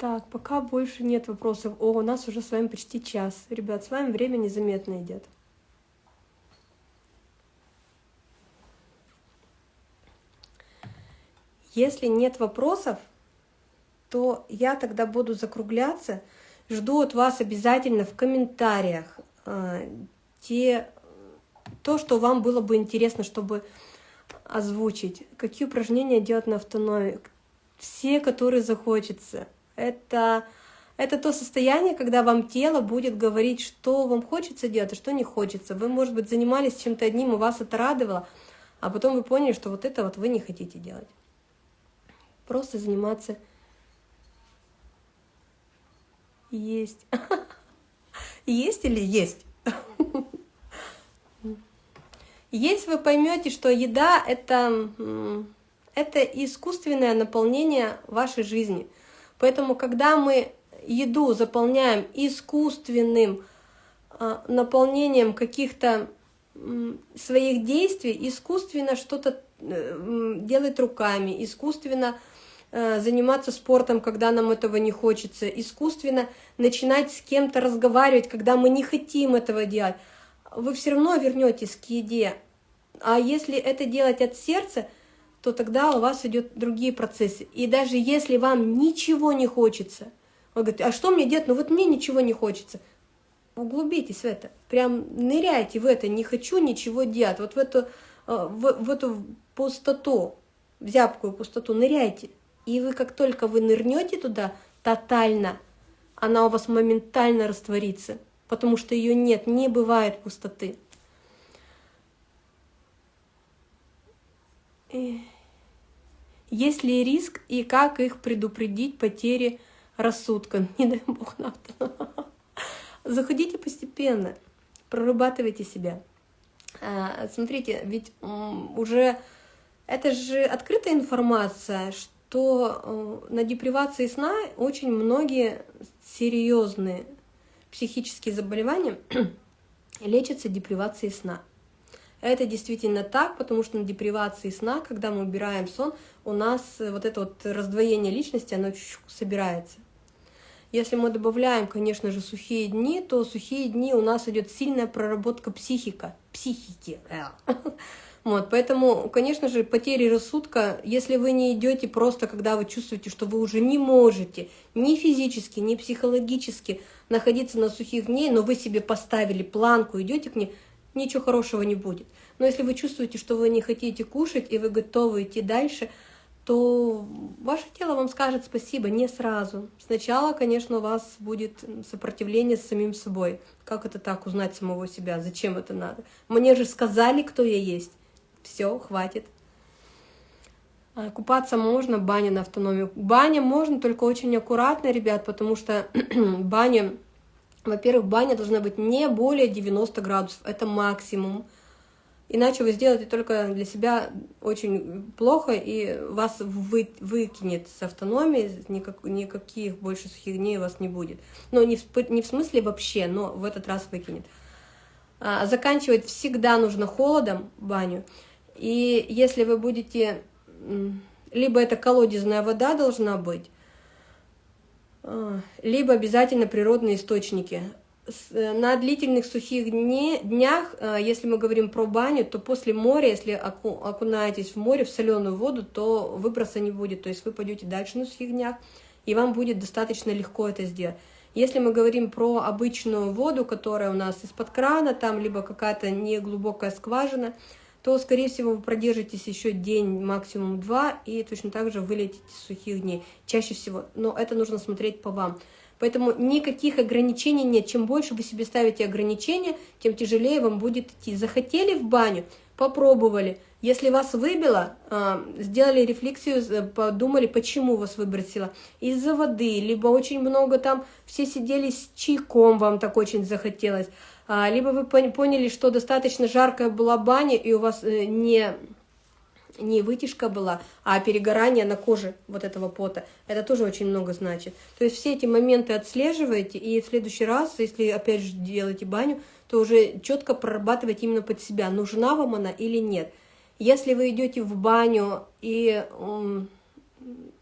Так, пока больше нет вопросов. О, у нас уже с вами почти час. Ребят, с вами время незаметно идет. Если нет вопросов, то я тогда буду закругляться. Жду от вас обязательно в комментариях э, те, то, что вам было бы интересно, чтобы озвучить. Какие упражнения делать на автономии. Все, которые захочется это, это то состояние, когда вам тело будет говорить, что вам хочется делать, а что не хочется. Вы, может быть, занимались чем-то одним, и вас это радовало, а потом вы поняли, что вот это вот вы не хотите делать. Просто заниматься есть. Есть или есть? Если вы поймете, что еда это, это искусственное наполнение вашей жизни – Поэтому, когда мы еду заполняем искусственным а, наполнением каких-то своих действий, искусственно что-то э, делать руками, искусственно э, заниматься спортом, когда нам этого не хочется, искусственно начинать с кем-то разговаривать, когда мы не хотим этого делать, вы все равно вернетесь к еде. А если это делать от сердца – то тогда у вас идет другие процессы. И даже если вам ничего не хочется, вы говорите, а что мне делать? Ну вот мне ничего не хочется. Углубитесь в это, прям ныряйте в это, не хочу ничего делать, вот в эту, э, в, в эту пустоту, в зябкую пустоту ныряйте. И вы как только вы нырнете туда тотально, она у вас моментально растворится, потому что ее нет, не бывает пустоты. Есть ли риск и как их предупредить потери рассудка? Не дай бог на Заходите постепенно, прорабатывайте себя. А, смотрите, ведь уже это же открытая информация, что э, на депривации сна очень многие серьезные психические заболевания лечатся депривацией сна. Это действительно так, потому что на депривации сна, когда мы убираем сон, у нас вот это вот раздвоение личности, оно чуть-чуть собирается. Если мы добавляем, конечно же, сухие дни, то сухие дни у нас идет сильная проработка психика, психики. Вот, поэтому, конечно же, потери рассудка, если вы не идете просто, когда вы чувствуете, что вы уже не можете ни физически, ни психологически находиться на сухих дней, но вы себе поставили планку, идете к ней, ничего хорошего не будет. Но если вы чувствуете, что вы не хотите кушать, и вы готовы идти дальше, то ваше тело вам скажет спасибо не сразу. Сначала, конечно, у вас будет сопротивление с самим собой. Как это так, узнать самого себя? Зачем это надо? Мне же сказали, кто я есть. Все, хватит. А, купаться можно, баня на автономию. Баня можно, только очень аккуратно, ребят, потому что баня во-первых, баня должна быть не более 90 градусов, это максимум. Иначе вы сделаете только для себя очень плохо, и вас вы, выкинет с автономии, никак, никаких больше сухих дней у вас не будет. Но не в, не в смысле вообще, но в этот раз выкинет. А, заканчивать всегда нужно холодом баню. И если вы будете... Либо это колодезная вода должна быть, либо обязательно природные источники. Э, на длительных сухих днях, э, если мы говорим про баню, то после моря, если окунаетесь в море, в соленую воду, то выброса не будет. То есть вы пойдете дальше на сухих днях, и вам будет достаточно легко это сделать. Если мы говорим про обычную воду, которая у нас из-под крана, там либо какая-то неглубокая скважина, то, скорее всего, вы продержитесь еще день, максимум два, и точно так же вылетите сухих дней, чаще всего. Но это нужно смотреть по вам. Поэтому никаких ограничений нет. Чем больше вы себе ставите ограничения, тем тяжелее вам будет идти. Захотели в баню, попробовали. Если вас выбило, а, сделали рефлексию, подумали, почему вас выбросило. Из-за воды, либо очень много там, все сидели с чайком, вам так очень захотелось. А, либо вы поняли, что достаточно жаркая была баня, и у вас э, не не вытяжка была, а перегорание на коже вот этого пота. Это тоже очень много значит. То есть все эти моменты отслеживаете, и в следующий раз, если опять же делаете баню, то уже четко прорабатывать именно под себя, нужна вам она или нет. Если вы идете в баню, и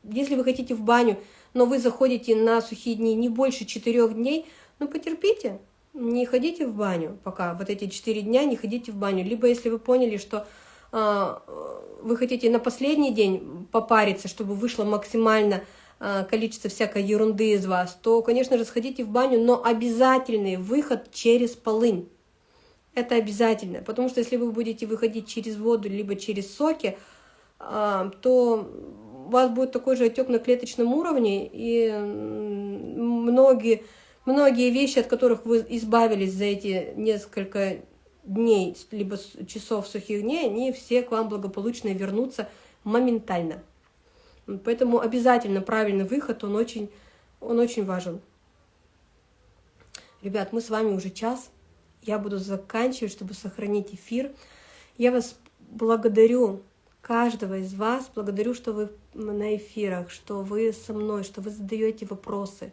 если вы хотите в баню, но вы заходите на сухие дни не больше четырех дней, ну потерпите, не ходите в баню пока, вот эти четыре дня не ходите в баню. Либо если вы поняли, что а, вы хотите на последний день попариться, чтобы вышло максимально а, количество всякой ерунды из вас, то, конечно же, сходите в баню, но обязательный выход через полынь. Это обязательно, потому что если вы будете выходить через воду, либо через соки, а, то у вас будет такой же отек на клеточном уровне, и многие, многие вещи, от которых вы избавились за эти несколько дней, либо часов сухих дней, они все к вам благополучно вернутся моментально. Поэтому обязательно правильный выход, он очень, он очень важен. Ребят, мы с вами уже час. Я буду заканчивать, чтобы сохранить эфир. Я вас благодарю, каждого из вас, благодарю, что вы на эфирах, что вы со мной, что вы задаете вопросы.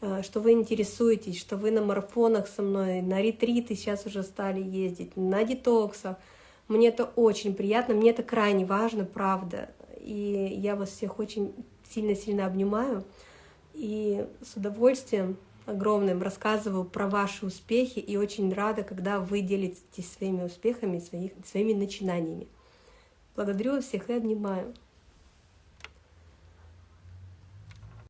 Э, что вы интересуетесь, что вы на марафонах со мной, на ретриты сейчас уже стали ездить, на детоксах. Мне это очень приятно, мне это крайне важно, правда. И я вас всех очень сильно-сильно обнимаю. И с удовольствием огромным рассказываю про ваши успехи и очень рада, когда вы делитесь своими успехами, своих, своими начинаниями. Благодарю всех и обнимаю.